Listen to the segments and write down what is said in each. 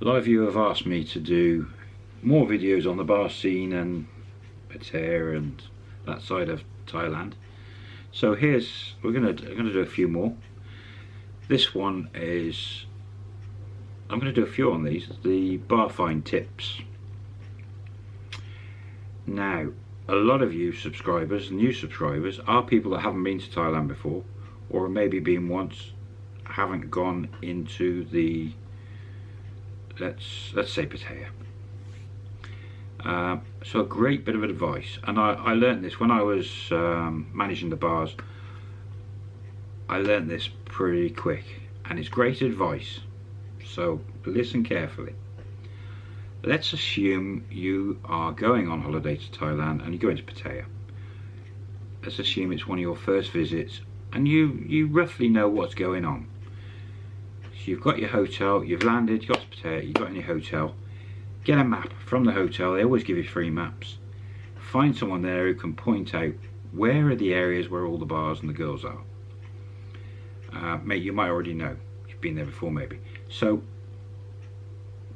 A lot of you have asked me to do more videos on the bar scene and Pattaya and that side of Thailand. So here's we're gonna I'm gonna do a few more. This one is I'm gonna do a few on these. The bar find tips. Now, a lot of you subscribers, new subscribers, are people that haven't been to Thailand before, or maybe been once, haven't gone into the let's let's say Pattaya. Uh, so a great bit of advice, and I, I learned this when I was um, managing the bars. I learned this pretty quick, and it's great advice. So listen carefully. Let's assume you are going on holiday to Thailand and you're going to Pattaya. Let's assume it's one of your first visits, and you you roughly know what's going on. So you've got your hotel, you've landed, you've got to you've got your hotel. Get a map from the hotel they always give you free maps. Find someone there who can point out where are the areas where all the bars and the girls are. Uh, mate you might already know. You've been there before maybe. So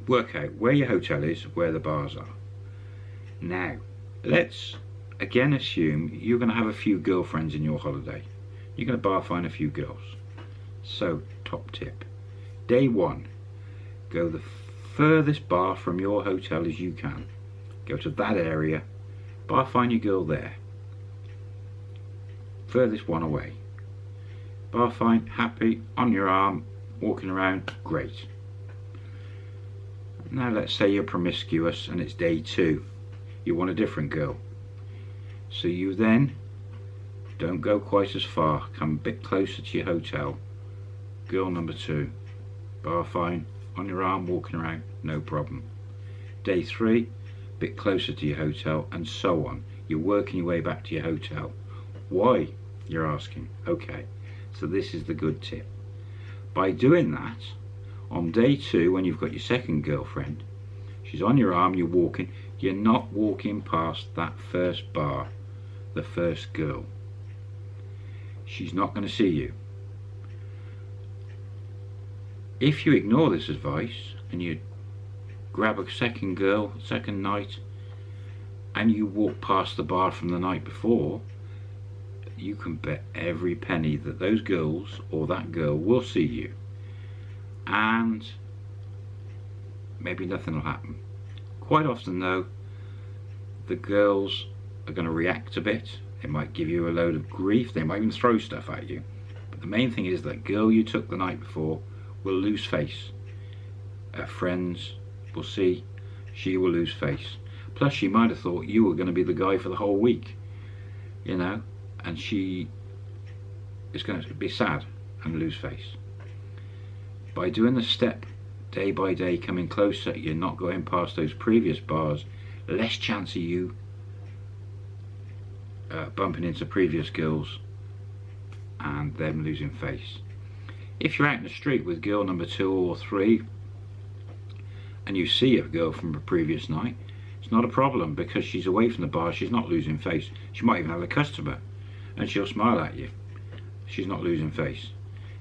work out where your hotel is where the bars are. Now let's again assume you're going to have a few girlfriends in your holiday. You're going to bar find a few girls. So top tip day one go the furthest bar from your hotel as you can. Go to that area, bar find your girl there. Furthest one away. Bar find, happy, on your arm, walking around, great. Now let's say you're promiscuous and it's day two. You want a different girl. So you then don't go quite as far, come a bit closer to your hotel. Girl number two, bar fine, on your arm walking around no problem. Day three bit closer to your hotel and so on. You're working your way back to your hotel. Why you're asking? Okay. So this is the good tip. By doing that on day two when you've got your second girlfriend she's on your arm you're walking you're not walking past that first bar the first girl. She's not going to see you if you ignore this advice and you grab a second girl, second night, and you walk past the bar from the night before, you can bet every penny that those girls or that girl will see you. And maybe nothing will happen. Quite often though, the girls are going to react a bit. They might give you a load of grief. They might even throw stuff at you. But the main thing is that girl you took the night before will lose face. Her friends will see she will lose face. Plus she might have thought you were going to be the guy for the whole week, you know, and she is going to be sad and lose face. By doing the step day by day coming closer, you're not going past those previous bars, less chance of you uh, bumping into previous girls and them losing face. If you're out in the street with girl number two or three and you see a girl from a previous night, it's not a problem because she's away from the bar, she's not losing face. She might even have a customer and she'll smile at you. She's not losing face.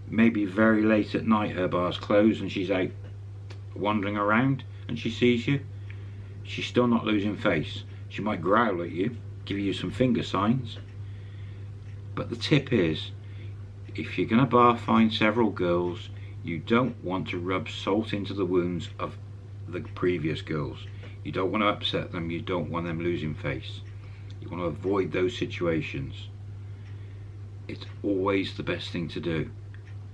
Maybe very late at night her bar's closed and she's out wandering around and she sees you. She's still not losing face. She might growl at you, give you some finger signs. But the tip is, if you're going to bar find several girls, you don't want to rub salt into the wounds of the previous girls. You don't want to upset them, you don't want them losing face. You want to avoid those situations. It's always the best thing to do.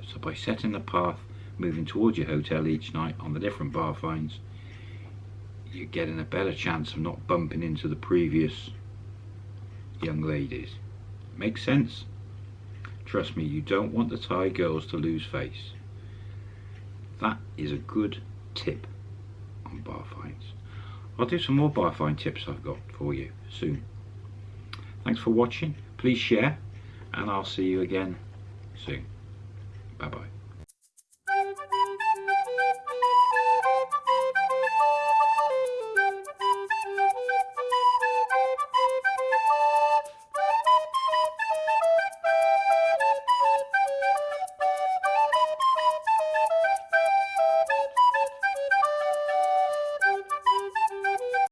So by setting the path, moving towards your hotel each night on the different bar finds, you're getting a better chance of not bumping into the previous young ladies. Makes sense? Trust me, you don't want the Thai girls to lose face. That is a good tip on bar finds. I'll do some more bar find tips I've got for you soon. Thanks for watching. Please share and I'll see you again soon. Bye bye.